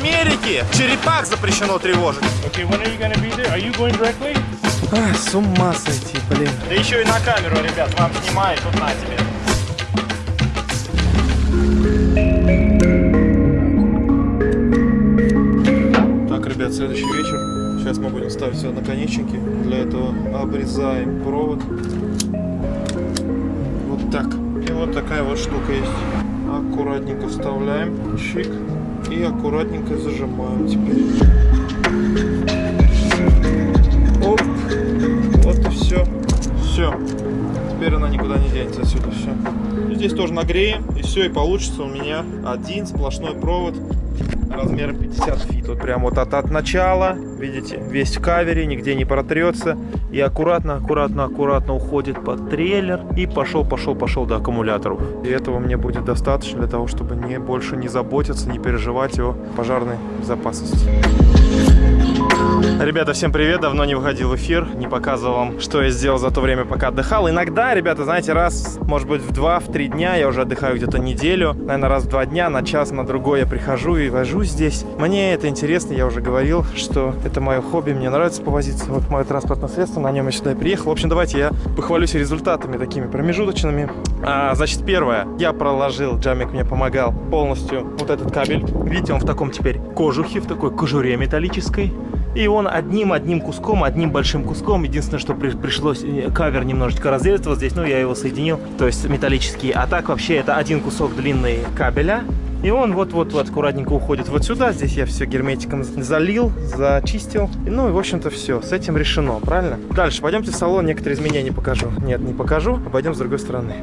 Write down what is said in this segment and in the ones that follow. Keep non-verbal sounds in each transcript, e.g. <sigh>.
Америке черепах запрещено тревожить. Okay, when are you gonna be there? Are you going directly? А, с ума сойти, блин. Да еще и на камеру, ребят, вам снимают, тут на тебе. Так, ребят, следующий вечер. Сейчас мы будем ставить все наконечники. Для этого обрезаем провод. Вот так. И вот такая вот штука есть. Аккуратненько вставляем. Чик. И аккуратненько зажимаем теперь. Оп. Вот и все. Все. Теперь она никуда не денется отсюда. Все. Здесь тоже нагреем. И все. И получится у меня один сплошной провод размером 50 feet. Вот прям вот от, от начала, видите, весь в cover е, нигде не протрется. И аккуратно, аккуратно, аккуратно уходит под трейлер. И пошел, пошел, пошел до аккумуляторов. И этого мне будет достаточно для того, чтобы не больше не заботиться, не переживать о пожарной безопасности. Ребята, всем привет! Давно не выходил в эфир, не показывал вам, что я сделал за то время, пока отдыхал. Иногда, ребята, знаете, раз, может быть, в два, в три дня, я уже отдыхаю где-то неделю, наверное, раз в два дня, на час, на другой я прихожу и вожусь здесь. Мне это интересно, я уже говорил, что это мое хобби, мне нравится повозиться. Вот мое транспортное средство, на нем я сюда и приехал. В общем, давайте я похвалюсь результатами такими промежуточными. А, значит, первое, я проложил, Джамик мне помогал полностью вот этот кабель. Видите, он в таком теперь кожухе, в такой кожуре металлической. И он одним-одним куском, одним большим куском. Единственное, что при, пришлось э, кавер немножечко разрезать вот здесь, ну я его соединил, то есть металлический. А так вообще это один кусок длинный кабеля. И он вот-вот-вот аккуратненько уходит вот сюда. Здесь я все герметиком залил, зачистил. Ну и, в общем-то, все. С этим решено, правильно? Дальше, пойдемте в салон, некоторые изменения покажу. Нет, не покажу. Пойдем с другой стороны.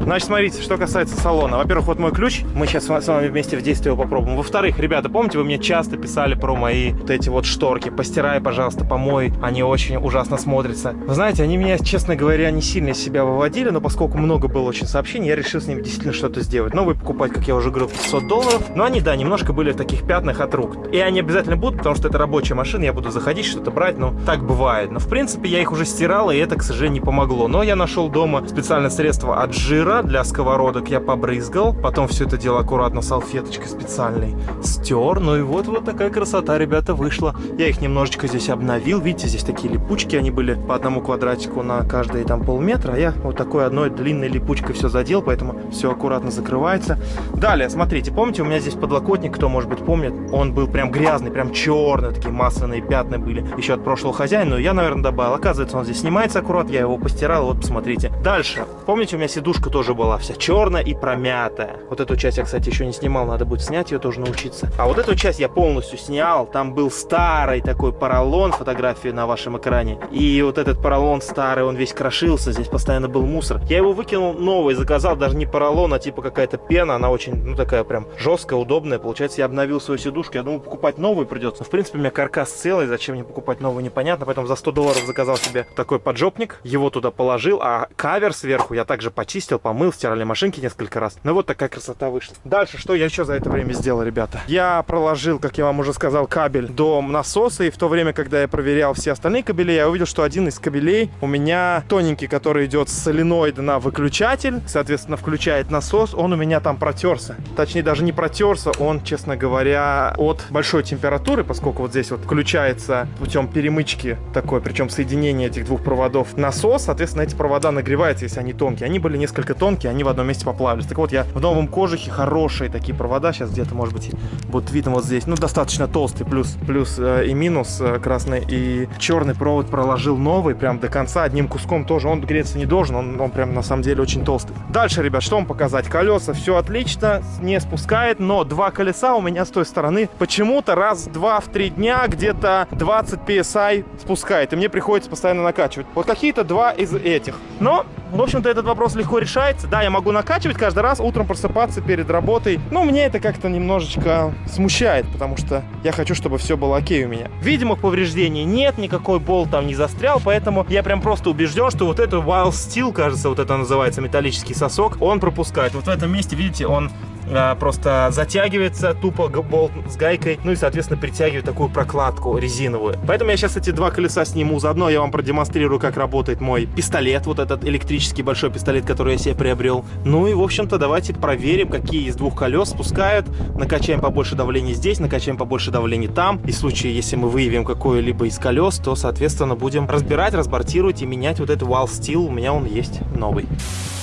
Значит, смотрите, что касается салона. Во-первых, вот мой ключ. Мы сейчас с вами вместе в действии его попробуем. Во-вторых, ребята, помните, вы мне часто писали про мои вот эти вот шторки. Постирай, пожалуйста, помой. Они очень ужасно смотрятся. Вы знаете, они меня, честно говоря, не сильно из себя выводили, но поскольку много было очень сообщений, я решил с ними действительно что-то сделать. Новые покупать, как я уже говорил, 500 долларов. Но они, да, немножко были в таких пятнах от рук. И они обязательно будут, потому что это рабочая машина, я буду заходить, что-то брать, но так бывает. Но, в принципе, я их уже стирал, и это, к сожалению, не помогло. Но я нашел дома специальное средство от жира для сковородок я побрызгал, потом все это дело аккуратно салфеточкой специальной стер, ну и вот вот такая красота, ребята, вышла. Я их немножечко здесь обновил, видите, здесь такие липучки, они были по одному квадратику на каждые там полметра, а я вот такой одной длинной липучкой все задел, поэтому все аккуратно закрывается. Далее, смотрите, помните, у меня здесь подлокотник, кто может быть помнит, он был прям грязный, прям черный, такие масляные пятна были еще от прошлого хозяина, но я, наверное, добавил. Оказывается, он здесь снимается аккурат, я его постирал, вот посмотрите. Дальше, помните, у меня сидушка тоже была вся черная и промятая. Вот эту часть я, кстати, еще не снимал, надо будет снять ее тоже научиться. А вот эту часть я полностью снял, там был старый такой поролон, фотографии на вашем экране. И вот этот поролон старый, он весь крошился, здесь постоянно был мусор. Я его выкинул новый, заказал даже не поролон, а типа какая-то пена, она очень, ну такая прям жесткая, удобная. Получается, я обновил свою сидушку, я думаю, покупать новую придется. Но, в принципе, у меня каркас целый, зачем мне покупать новую, непонятно. Поэтому за 100 долларов заказал себе такой поджопник, его туда положил, а кавер сверху я также почистил, помыл, стирали машинки несколько раз. Ну вот такая красота вышла. Дальше, что я еще за это время сделал, ребята? Я проложил, как я вам уже сказал, кабель до насоса, и в то время, когда я проверял все остальные кабели, я увидел, что один из кабелей у меня тоненький, который идет с соленоида на выключатель, соответственно, включает насос, он у меня там протерся. Точнее, даже не протерся, он, честно говоря, от большой температуры, поскольку вот здесь вот включается путем перемычки такой, причем соединение этих двух проводов насос, соответственно, эти провода нагреваются, если они тонкие. Они были несколько тонкие, они в одном месте поплавились. Так вот, я в новом кожухе хорошие такие провода, сейчас где-то, может быть, будет видно вот здесь, ну, достаточно толстый, плюс, плюс э, и минус э, красный и черный провод проложил новый, прям до конца, одним куском тоже, он греться не должен, он, он прям на самом деле очень толстый. Дальше, ребят, что вам показать? Колеса, все отлично, не спускает, но два колеса у меня с той стороны почему-то раз, два, в три дня где-то 20 PSI спускает, и мне приходится постоянно накачивать. Вот какие-то два из этих. Но, в общем-то, этот вопрос легко решается. Да, я могу накачивать каждый раз, утром просыпаться перед работой, но мне это как-то немножечко смущает, потому что я хочу, чтобы все было окей у меня. Видимых повреждений нет, никакой болт там не застрял, поэтому я прям просто убежден, что вот это Wild Steel, кажется, вот это называется металлический сосок, он пропускает. Вот в этом месте, видите, он а, просто затягивается тупо болт с гайкой, ну и, соответственно, притягивает такую прокладку резиновую. Поэтому я сейчас эти два колеса сниму, заодно я вам продемонстрирую, как работает мой пистолет, вот этот электрический большой пистолет, который я себе приобрел. Ну и, в общем-то, давайте проверим, какие из двух колес спускают, накачаем побольше давления здесь, накачаем побольше давления там. И в случае, если мы выявим какое-либо из колес, то, соответственно, будем разбирать, разбортировать и менять вот этот Wall Steel. У меня он есть новый.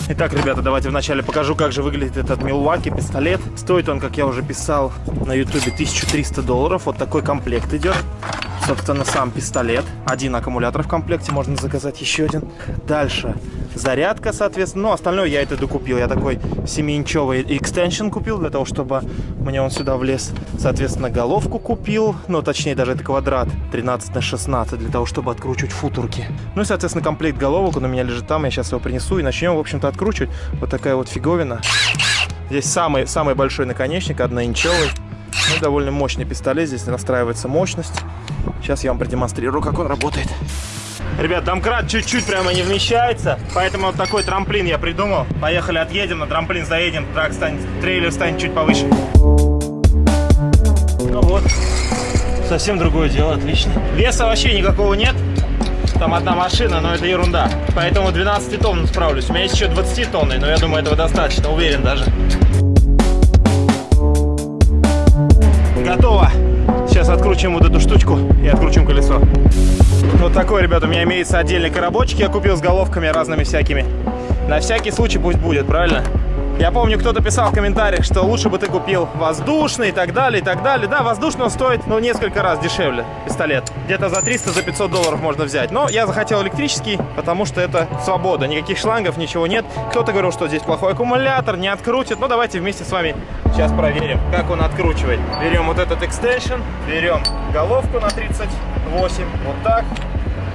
Итак, ребята, давайте вначале покажу, как же выглядит этот Milwaukee пистолет. Стоит он, как я уже писал на ютубе, 1300 долларов. Вот такой комплект идет. Собственно, сам пистолет. Один аккумулятор в комплекте, можно заказать еще один. Дальше зарядка, соответственно. Ну, остальное я это докупил. Я такой 7-инчевый экстеншн купил для того, чтобы мне он сюда влез. Соответственно, головку купил. Ну, точнее, даже это квадрат 13 на 16 для того, чтобы откручивать футурки. Ну и, соответственно, комплект головок. Он у меня лежит там. Я сейчас его принесу и начнем, в общем-то, откручивать. Вот такая вот фиговина. Здесь самый, самый большой наконечник, одноинчевый. Ну, довольно мощный пистолет. Здесь настраивается мощность. Сейчас я вам продемонстрирую, как он работает. Ребят, домкрат чуть-чуть прямо не вмещается, поэтому вот такой трамплин я придумал. Поехали, отъедем, на трамплин заедем, трак станет, трейлер станет чуть повыше. Ну вот, совсем другое дело, отлично. Веса вообще никакого нет, там одна машина, но это ерунда. Поэтому 12 тонн справлюсь. У меня есть еще 20 тонны, но я думаю, этого достаточно, уверен даже. Готово. Сейчас откручиваем вот эту штучку и откручиваем колесо. Вот такой, ребята, у меня имеется отдельный коробочек. Я купил с головками разными всякими. На всякий случай пусть будет, правильно? Я помню, кто-то писал в комментариях, что лучше бы ты купил воздушный и так далее, и так далее. Да, воздушный стоит, ну, несколько раз дешевле, пистолет. Где-то за 300, за 500 долларов можно взять. Но я захотел электрический, потому что это свобода. Никаких шлангов, ничего нет. Кто-то говорил, что здесь плохой аккумулятор, не открутит. Ну, давайте вместе с вами сейчас проверим, как он откручивает. Берем вот этот экстеншн, берем головку на 38, вот так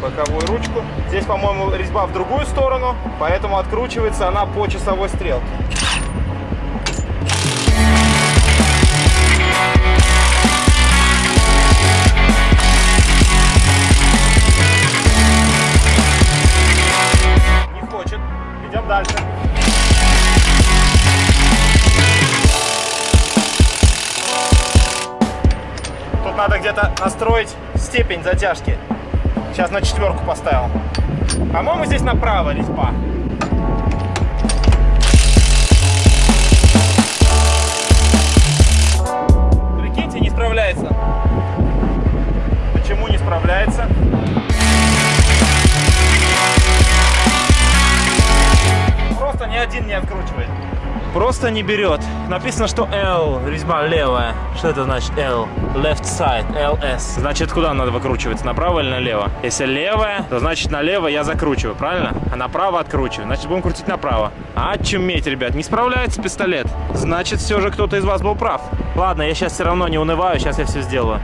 боковую ручку. Здесь, по-моему, резьба в другую сторону, поэтому откручивается она по часовой стрелке. Надо настроить степень затяжки. Сейчас на четверку поставил. По-моему, здесь направо резьба. Прикиньте, не справляется. Почему не справляется? Просто ни один не откручивает. Просто не берет. Написано, что L, резьба левая. Что это значит L? Left side, LS. Значит, куда надо выкручиваться? Направо или налево? Если левая, то значит налево я закручиваю, правильно? А направо откручиваю. Значит, будем крутить направо. А чуметь, ребят, не справляется пистолет. Значит, все же кто-то из вас был прав. Ладно, я сейчас все равно не унываю, сейчас я все сделаю.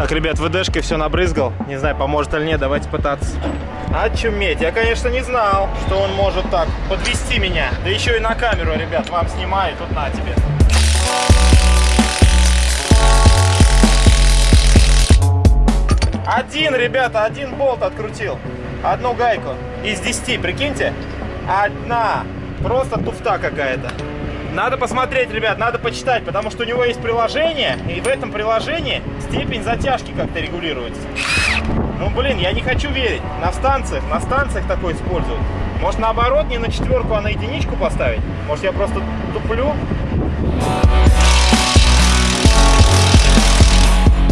Так, ребят, ВДшкой все набрызгал. Не знаю, поможет или нет, давайте пытаться. Очуметь. Я, конечно, не знал, что он может так подвести меня. Да еще и на камеру, ребят, вам снимаю, тут на тебе. Один, ребята, один болт открутил. Одну гайку. Из 10, прикиньте. Одна. Просто туфта какая-то. Надо посмотреть, ребят, надо почитать, потому что у него есть приложение, и в этом приложении степень затяжки как-то регулируется. Ну, блин, я не хочу верить. На станциях, на станциях такое используют. Может, наоборот, не на четверку, а на единичку поставить? Может, я просто туплю?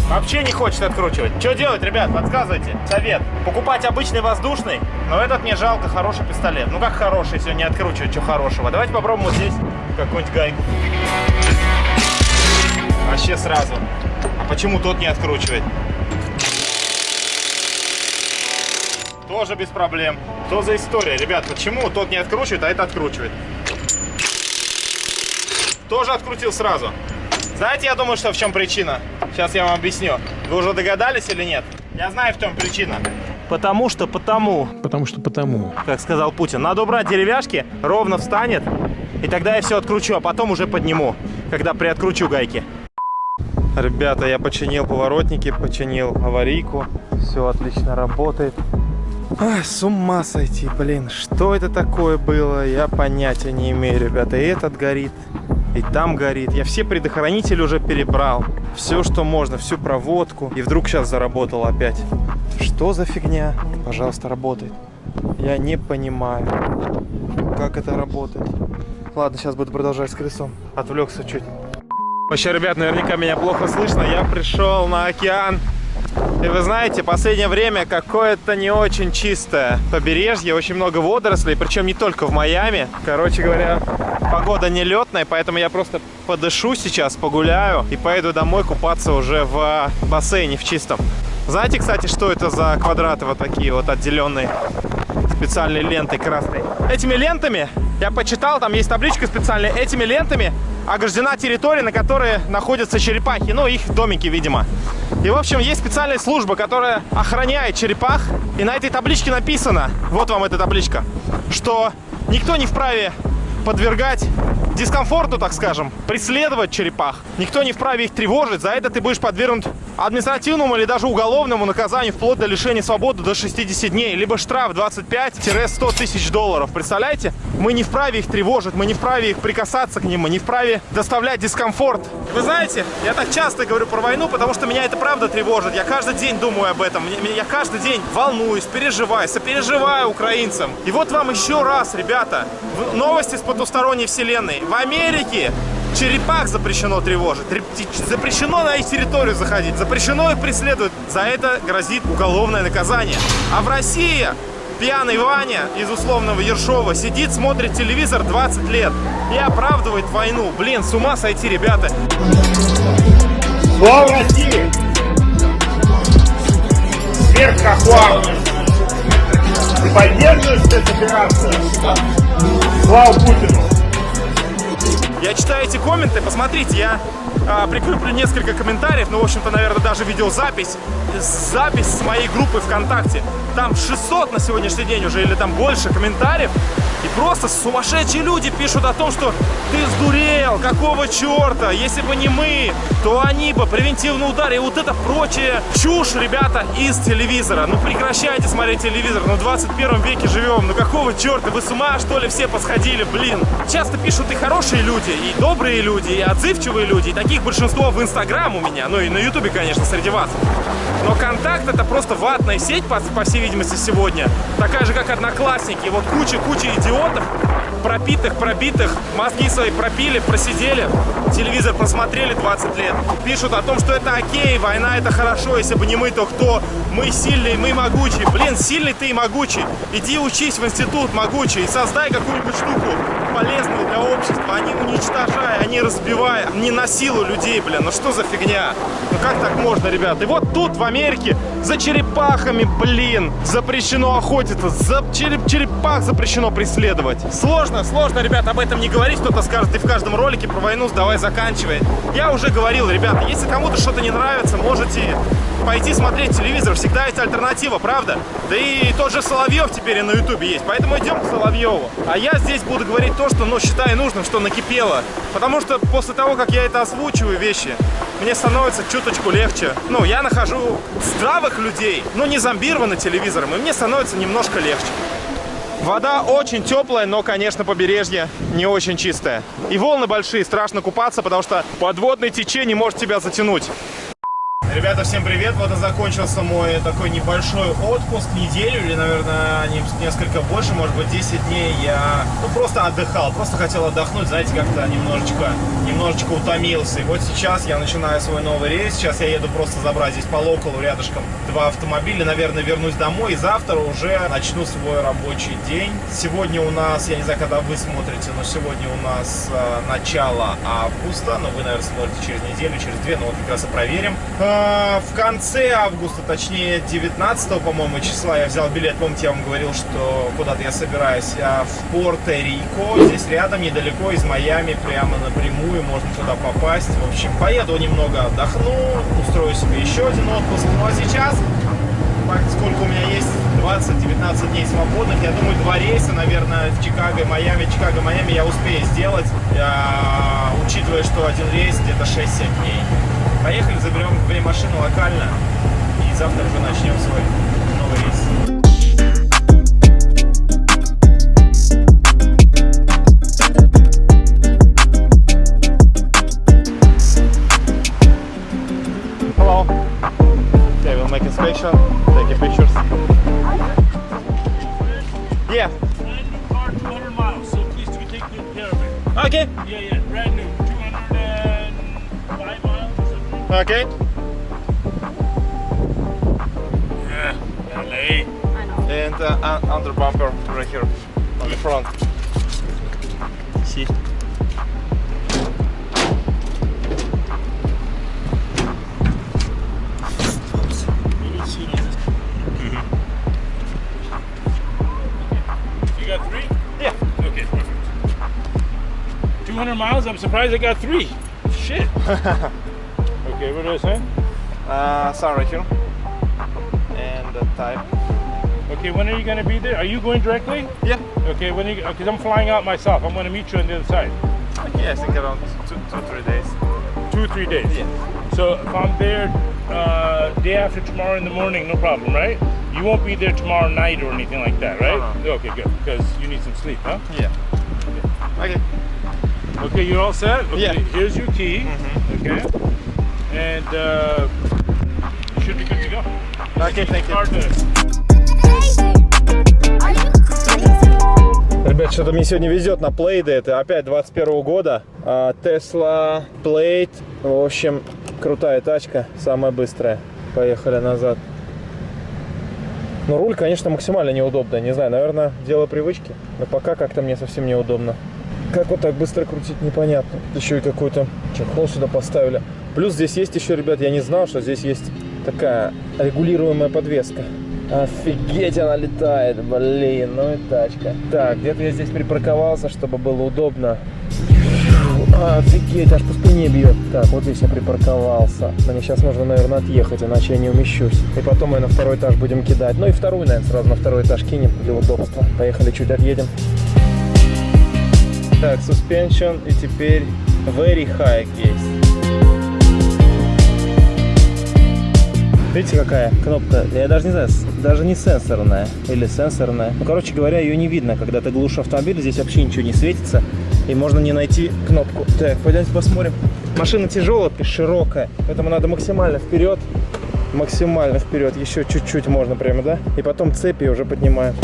Вообще не хочет откручивать. Что делать, ребят? Подсказывайте. Совет. Покупать обычный воздушный, но этот мне жалко, хороший пистолет. Ну как хороший, если не откручивает, что хорошего. Давайте попробуем вот здесь какую-нибудь гайку. Вообще сразу. А почему тот не откручивает? Тоже без проблем. Что за история, ребят? Почему тот не откручивает, а это откручивает? Тоже открутил сразу. Знаете, я думаю, что в чем причина? Сейчас я вам объясню. Вы уже догадались или нет? Я знаю, в чем причина. Потому что потому, Потому что потому. как сказал Путин, надо убрать деревяшки, ровно встанет, и тогда я все откручу, а потом уже подниму, когда приоткручу гайки. Ребята, я починил поворотники, починил аварийку. Все отлично работает. Ай, с ума сойти, блин. Что это такое было, я понятия не имею, ребята. И этот горит, и там горит. Я все предохранители уже перебрал. Все, что можно, всю проводку. И вдруг сейчас заработал опять. Что за фигня? Пожалуйста, работает. Я не понимаю, как это работает. Ладно, сейчас буду продолжать с колесом. Отвлекся чуть. Вообще, ребят, наверняка меня плохо слышно. Я пришел на океан. И вы знаете, последнее время какое-то не очень чистое побережье, очень много водорослей, причем не только в Майами. Короче говоря, погода нелетная, поэтому я просто подышу сейчас, погуляю и поеду домой купаться уже в бассейне в чистом. Знаете, кстати, что это за квадраты вот такие вот отделенные специальной лентой красной? Этими лентами, я почитал, там есть табличка специальная, этими лентами ограждена территория, на которой находятся черепахи, ну, их домики, видимо. И, в общем, есть специальная служба, которая охраняет черепах. И на этой табличке написано, вот вам эта табличка, что никто не вправе подвергать дискомфорту, так скажем, преследовать черепах. Никто не вправе их тревожить. За это ты будешь подвергнут административному или даже уголовному наказанию вплоть до лишения свободы до 60 дней. Либо штраф 25-100 тысяч долларов. Представляете? Мы не вправе их тревожить, мы не вправе их прикасаться к ним, мы не вправе доставлять дискомфорт. Вы знаете, я так часто говорю про войну, потому что меня это правда тревожит. Я каждый день думаю об этом. Я каждый день волнуюсь, переживаю, сопереживаю украинцам. И вот вам еще раз, ребята, новости с потусторонней вселенной. В Америке черепах запрещено тревожить, запрещено на их территорию заходить, запрещено их преследовать. За это грозит уголовное наказание. А в России пьяный Ваня из условного Ершова сидит, смотрит телевизор 20 лет и оправдывает войну. Блин, с ума сойти, ребята. Слава России! Смерть Хохуа! Ты поддерживаешь? Слава Путину! Я читаю эти комменты, посмотрите, я а, прикреплю несколько комментариев, ну, в общем-то, наверное, даже видеозапись, запись с моей группы ВКонтакте. Там 600 на сегодняшний день уже, или там больше комментариев. И просто сумасшедшие люди пишут о том, что ты сдурел, какого черта, если бы не мы, то они бы, превентивный удар, и вот это прочее чушь, ребята, из телевизора. Ну прекращайте смотреть телевизор, ну в 21 веке живем, ну какого черта, вы с ума что ли все посходили, блин. Часто пишут и хорошие люди, и добрые люди, и отзывчивые люди, и таких большинство в Инстаграм у меня, ну и на Ютубе, конечно, среди вас. Но Контакт это просто ватная сеть, по, по всей видимости, сегодня. Такая же, как Одноклассники. Вот куча-куча идиотов, пропитых, пробитых, мозги свои пропили, просидели, телевизор просмотрели 20 лет. Пишут о том, что это окей, война это хорошо, если бы не мы, то кто? Мы сильные, мы могучие. Блин, сильный ты и могучий. Иди учись в институт могучий и создай какую-нибудь штуку полезную для общества, не уничтожая, не разбивая, не насилуй людей, блин. Ну что за фигня? Ну как так можно, ребят? И вот тут, в Америке, за черепахами, блин, запрещено охотиться, за череп черепах запрещено преследовать. Сложно, сложно, ребят, об этом не говорить. Кто-то скажет, ты в каждом ролике про войну давай заканчивай. Я уже говорил, ребята, если кому-то что-то не нравится, можете пойти смотреть телевизор. Всегда есть альтернатива, правда? Да и тот же Соловьев теперь и на ютубе есть. Поэтому идем к Соловьеву. А я здесь буду говорить то, что, ну, считаю нужным, что накипело. Потому что после того, как я это озвучиваю вещи, мне становится чуточку легче. Ну, я нахожу здравых людей, но не зомбированы телевизором, и мне становится немножко легче. Вода очень теплая, но, конечно, побережье не очень чистое. И волны большие, страшно купаться, потому что подводное течение может тебя затянуть. Ребята, всем привет! Вот и закончился мой такой небольшой отпуск, неделю или, наверное, несколько больше, может быть, 10 дней я ну, просто отдыхал, просто хотел отдохнуть, знаете, как-то немножечко, немножечко утомился. И вот сейчас я начинаю свой новый рейс, сейчас я еду просто забрать здесь по локалу рядышком два автомобиля, наверное, вернусь домой и завтра уже начну свой рабочий день. Сегодня у нас, я не знаю, когда вы смотрите, но сегодня у нас э, начало августа, но вы, наверное, смотрите через неделю, через две, но вот как раз и проверим. Э, в конце августа, точнее 19 по-моему, числа я взял билет. Помните, я вам говорил, что куда-то я собираюсь а в Порто-Рико. Здесь рядом, недалеко из Майами, прямо напрямую можно туда попасть. В общем, поеду немного отдохну, устрою себе еще один отпуск. Ну а сейчас, сколько у меня есть, 20-19 дней свободных. Я думаю, два рейса, наверное, в Чикаго и Майами. Чикаго, Майами я успею сделать, а, учитывая, что один рейс где-то 6-7 дней. Поехали, заберем две машины локально и завтра уже начнем свой новый рейс. inspection, take your pictures. Yeah. Miles, so please do take good care of it. Okay. Yeah, yeah. LA. I know. And uh, un- under bumper right here on the front. See? You got three? Yeah. Okay, 200 miles? I'm surprised I got three. Shit. <laughs> okay, what do I say? Uh, sun right here. And the type. Okay, when are you going to be there? Are you going directly? Yeah. Okay, when are you, because I'm flying out myself. I'm going to meet you on the other side. Yeah, I think around two, two, three days. Two, three days. Yeah. So if I'm there uh, day after tomorrow in the morning, no problem, right? You won't be there tomorrow night or anything like that, right? No, Okay, good. Because you need some sleep, huh? Yeah. Okay. Okay, you're all set? Okay, Yeah. here's your key. Okay. And uh, you should be good to go. Okay, thank you. Ребят, что-то мне сегодня везет на плейды. Это опять 21 года. А, Tesla Plate. В общем, крутая тачка. Самая быстрая. Поехали назад. Ну, руль, конечно, максимально неудобно. Не знаю, наверное, дело привычки. Но пока как-то мне совсем неудобно. Как вот так быстро крутить, непонятно. Еще и какой-то чехол сюда поставили. Плюс здесь есть еще, ребят, я не знал, что здесь есть такая регулируемая подвеска. Офигеть, она летает, блин, ну и тачка. Так, где-то я здесь припарковался, чтобы было удобно. Офигеть, аж по спине бьет. Так, вот здесь я припарковался. Мне сейчас нужно, наверное, отъехать, иначе я не умещусь. И потом мы на второй этаж будем кидать. Ну и вторую, наверное, сразу на второй этаж кинем для удобства. Поехали, чуть отъедем. Так, suspension и теперь very high есть. Видите, какая кнопка? Я даже не знаю, даже не сенсорная или сенсорная. Ну, короче говоря, ее не видно, когда ты глушишь автомобиль, здесь вообще ничего не светится, и можно не найти кнопку. Так, пойдемте посмотрим. Машина тяжелая, широкая, поэтому надо максимально вперед, максимально вперед, еще чуть-чуть можно прямо, да? И потом цепи уже поднимаем.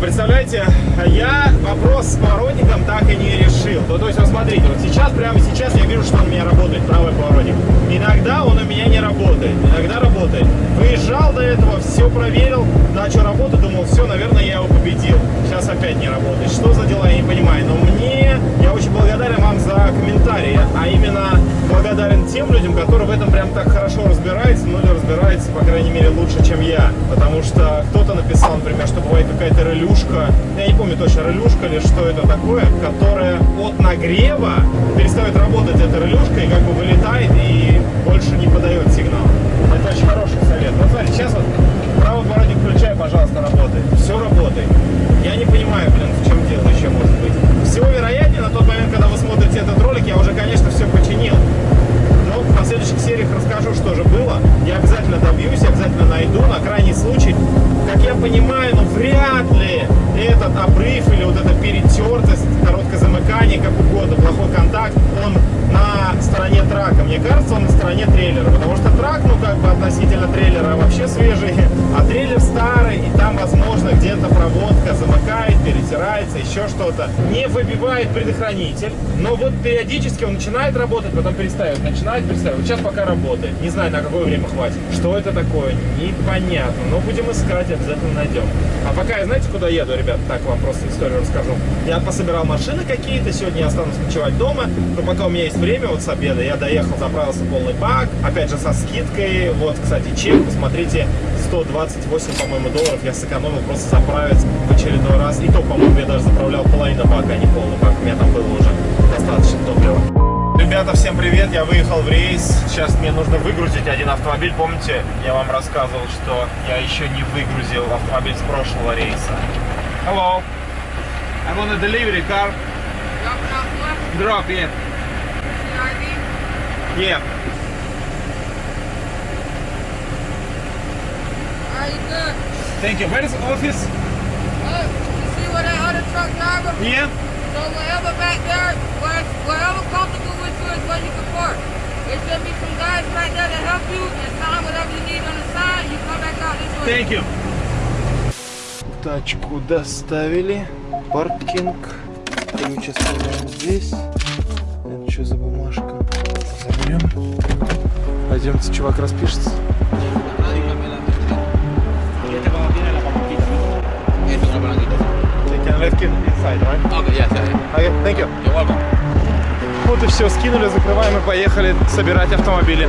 Представляете, я вопрос с поворотником так и не решил. Ну, то есть, вот смотрите, вот сейчас, прямо сейчас я вижу, что он у меня работает, правый поворотник. Иногда он у меня не работает, иногда работает. Выезжал до этого, все проверил, начал работать, думал, все, наверное, я его победил. Сейчас опять не работает. Что за дела, я не понимаю. Но мне, я очень благодарен вам за комментарии, а именно благодарен тем людям, которые в этом прям так хорошо разбираются, ну или разбираются, по крайней мере, лучше, чем я. Потому что кто-то написал, например, что бывает какая-то релюшка, я не помню точно, релюшка или что это такое, которая от нагрева перестает работать эта релюшка и как бы вылетает и больше не Не выбивает предохранитель, но вот периодически он начинает работать, потом перестает, начинает перестает. Вот сейчас пока работает. Не знаю, на какое время хватит. Что это такое? Непонятно. Но будем искать, обязательно найдем. А пока я знаете, куда еду, ребят? Так вам просто историю расскажу. Я пособирал машины какие-то, сегодня я останусь ночевать дома, но пока у меня есть время, вот с обеда, я доехал, заправился полный бак, опять же со скидкой, вот, кстати, чек, посмотрите, 128, по-моему, долларов я сэкономил просто заправиться в очередной раз, и то, по-моему, я даже заправлял половину бака, а не полный бак, у меня там было уже достаточно топлива. Ребята, всем привет, я выехал в рейс, сейчас мне нужно выгрузить один автомобиль, помните, я вам рассказывал, что я еще не выгрузил автомобиль с прошлого рейса. Hello, I'm on a delivery car, off what? drop, yeah. Yeah. Alright, you good? Thank you. Where is the office? Oh, you see where that other truck driver? Yeah. So wherever back there, where, wherever comfortable with you is where you can park. There should be some guys right there to help you and sign whatever you need on the side. You come back out this way. Thank you. Тачку доставили. Паркинг. Ключ оставляем здесь. Это что за бумажка? Заберем. Пойдемте, чувак распишется. Left it inside, right? Okay, yes, yeah. Okay, thank you. You're welcome. Вот и все, скинули, закрываем и поехали собирать автомобили.